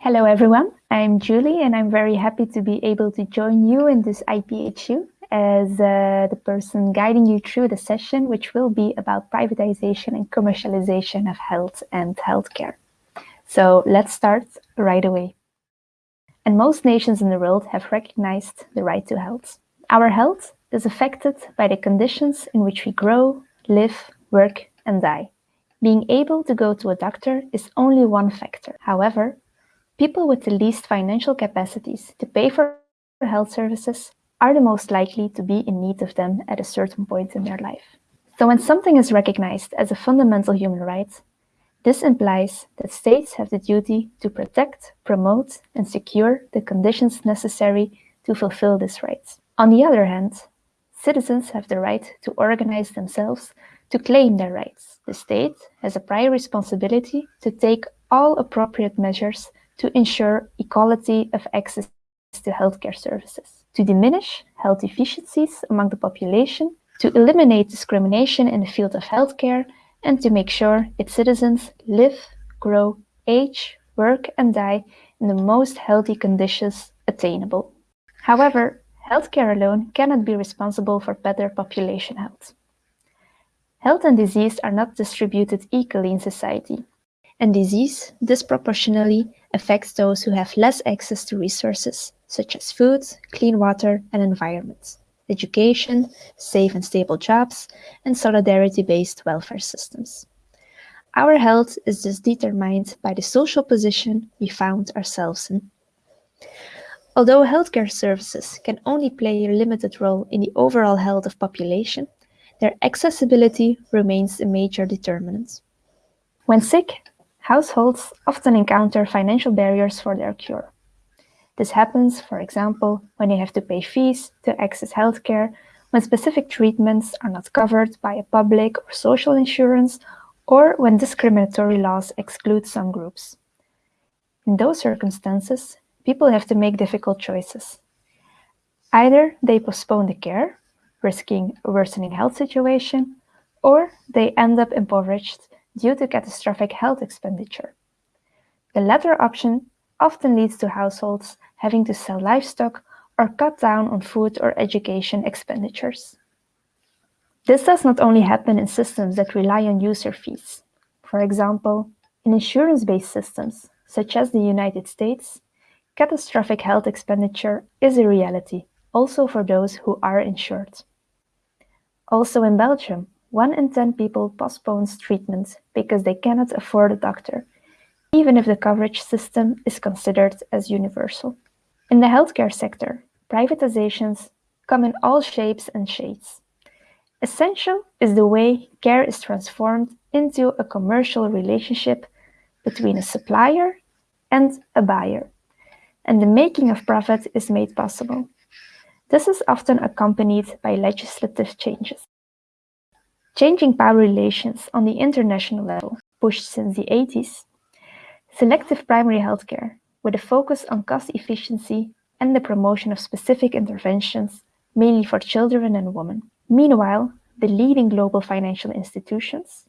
Hello everyone, I'm Julie and I'm very happy to be able to join you in this IPHU as uh, the person guiding you through the session which will be about privatization and commercialization of health and healthcare. So let's start right away. And most nations in the world have recognized the right to health. Our health is affected by the conditions in which we grow, live, work and die. Being able to go to a doctor is only one factor. However, People with the least financial capacities to pay for health services are the most likely to be in need of them at a certain point in their life. So when something is recognized as a fundamental human right, this implies that states have the duty to protect, promote and secure the conditions necessary to fulfill this right. On the other hand, citizens have the right to organize themselves to claim their rights. The state has a prior responsibility to take all appropriate measures to ensure equality of access to healthcare services, to diminish health deficiencies among the population, to eliminate discrimination in the field of healthcare, and to make sure its citizens live, grow, age, work and die in the most healthy conditions attainable. However, healthcare alone cannot be responsible for better population health. Health and disease are not distributed equally in society, and disease disproportionately affects those who have less access to resources, such as food, clean water and environment, education, safe and stable jobs, and solidarity-based welfare systems. Our health is thus determined by the social position we found ourselves in. Although healthcare services can only play a limited role in the overall health of population, their accessibility remains a major determinant. When sick, households often encounter financial barriers for their cure. This happens, for example, when they have to pay fees to access healthcare, when specific treatments are not covered by a public or social insurance, or when discriminatory laws exclude some groups. In those circumstances, people have to make difficult choices. Either they postpone the care, risking a worsening health situation, or they end up impoverished due to catastrophic health expenditure. The latter option often leads to households having to sell livestock or cut down on food or education expenditures. This does not only happen in systems that rely on user fees. For example, in insurance-based systems, such as the United States, catastrophic health expenditure is a reality, also for those who are insured. Also in Belgium, one in 10 people postpones treatment because they cannot afford a doctor, even if the coverage system is considered as universal. In the healthcare sector, privatizations come in all shapes and shades. Essential is the way care is transformed into a commercial relationship between a supplier and a buyer, and the making of profit is made possible. This is often accompanied by legislative changes. Changing power relations on the international level, pushed since the 80s, selective primary healthcare, with a focus on cost efficiency and the promotion of specific interventions, mainly for children and women. Meanwhile, the leading global financial institutions,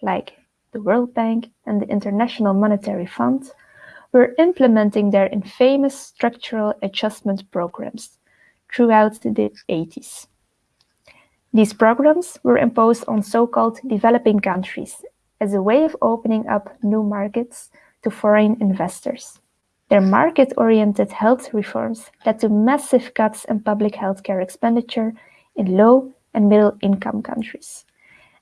like the World Bank and the International Monetary Fund, were implementing their infamous structural adjustment programs throughout the 80s. These programs were imposed on so-called developing countries as a way of opening up new markets to foreign investors. Their market-oriented health reforms led to massive cuts in public healthcare expenditure in low and middle-income countries,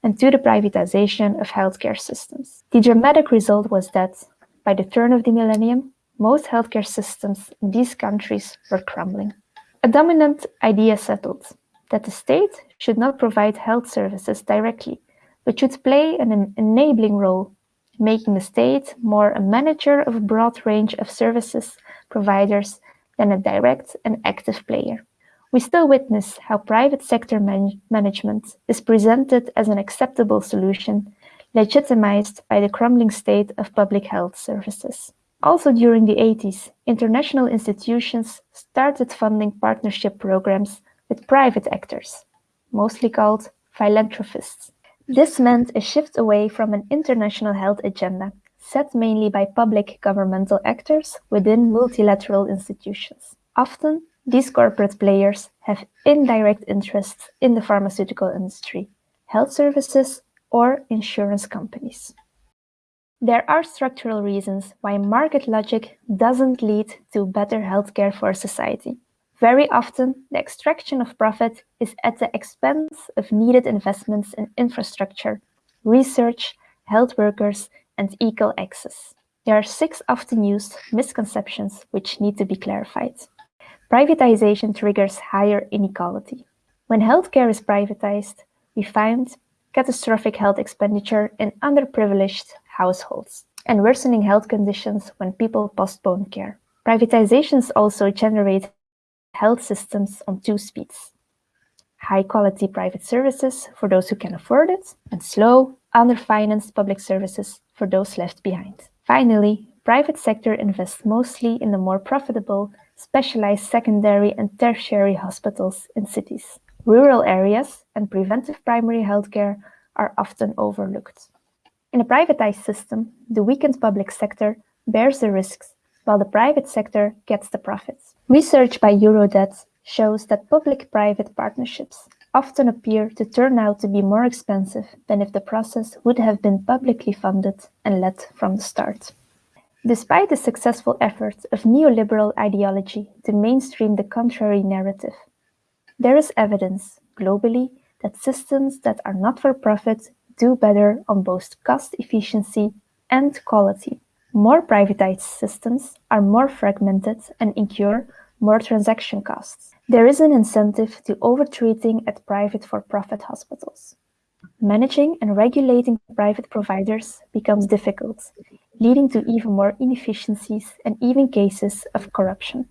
and to the privatization of healthcare systems. The dramatic result was that, by the turn of the millennium, most healthcare systems in these countries were crumbling. A dominant idea settled that the state should not provide health services directly, but should play an enabling role, making the state more a manager of a broad range of services providers than a direct and active player. We still witness how private sector man management is presented as an acceptable solution, legitimized by the crumbling state of public health services. Also during the 80s, international institutions started funding partnership programs with private actors, mostly called philanthropists. This meant a shift away from an international health agenda set mainly by public governmental actors within multilateral institutions. Often, these corporate players have indirect interests in the pharmaceutical industry, health services, or insurance companies. There are structural reasons why market logic doesn't lead to better healthcare for society. Very often, the extraction of profit is at the expense of needed investments in infrastructure, research, health workers, and equal access. There are six often used misconceptions which need to be clarified. Privatization triggers higher inequality. When healthcare is privatized, we find catastrophic health expenditure in underprivileged households, and worsening health conditions when people postpone care. Privatizations also generate health systems on two speeds. High-quality private services for those who can afford it, and slow, underfinanced public services for those left behind. Finally, private sector invests mostly in the more profitable, specialized secondary and tertiary hospitals in cities. Rural areas and preventive primary healthcare are often overlooked. In a privatized system, the weakened public sector bears the risks, while the private sector gets the profits. Research by Eurodad shows that public-private partnerships often appear to turn out to be more expensive than if the process would have been publicly funded and led from the start. Despite the successful efforts of neoliberal ideology to mainstream the contrary narrative, there is evidence, globally, that systems that are not for profit do better on both cost efficiency and quality. More privatized systems are more fragmented and incur more transaction costs. There is an incentive to overtreating at private for-profit hospitals. Managing and regulating private providers becomes difficult, leading to even more inefficiencies and even cases of corruption.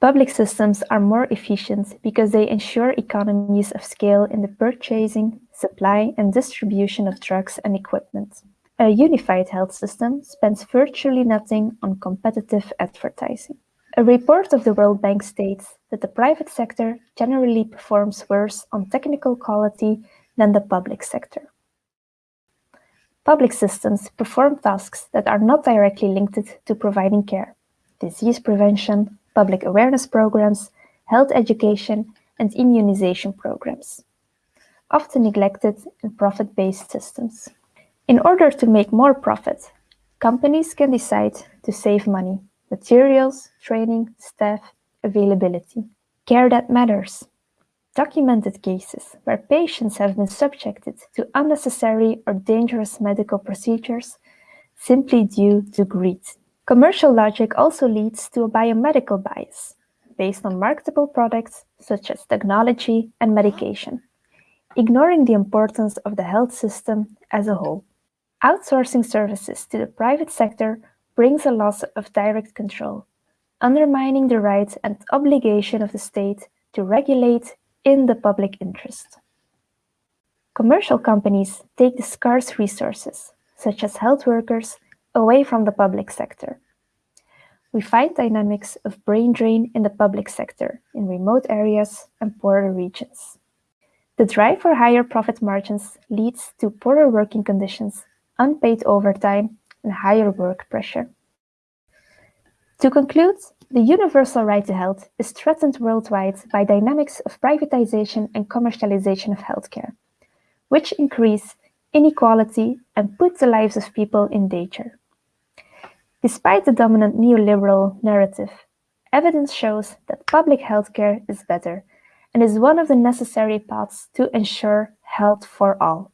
Public systems are more efficient because they ensure economies of scale in the purchasing, supply and distribution of drugs and equipment. A unified health system spends virtually nothing on competitive advertising. A report of the World Bank states that the private sector generally performs worse on technical quality than the public sector. Public systems perform tasks that are not directly linked to providing care, disease prevention, public awareness programs, health education, and immunization programs, often neglected in profit-based systems. In order to make more profit, companies can decide to save money, materials, training, staff, availability. Care that matters. Documented cases where patients have been subjected to unnecessary or dangerous medical procedures simply due to greed. Commercial logic also leads to a biomedical bias, based on marketable products such as technology and medication, ignoring the importance of the health system as a whole. Outsourcing services to the private sector brings a loss of direct control, undermining the right and obligation of the state to regulate in the public interest. Commercial companies take the scarce resources, such as health workers, away from the public sector. We find dynamics of brain drain in the public sector in remote areas and poorer regions. The drive for higher profit margins leads to poorer working conditions, unpaid overtime, and higher work pressure. To conclude, the universal right to health is threatened worldwide by dynamics of privatization and commercialization of healthcare, which increase inequality and put the lives of people in danger. Despite the dominant neoliberal narrative, evidence shows that public healthcare is better and is one of the necessary paths to ensure health for all.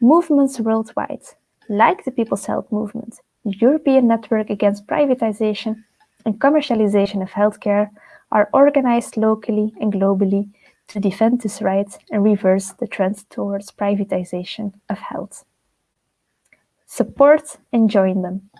Movements worldwide, like the People's Health Movement, the European Network Against Privatization and Commercialization of Healthcare, are organized locally and globally to defend this right and reverse the trend towards privatization of health. Support and join them.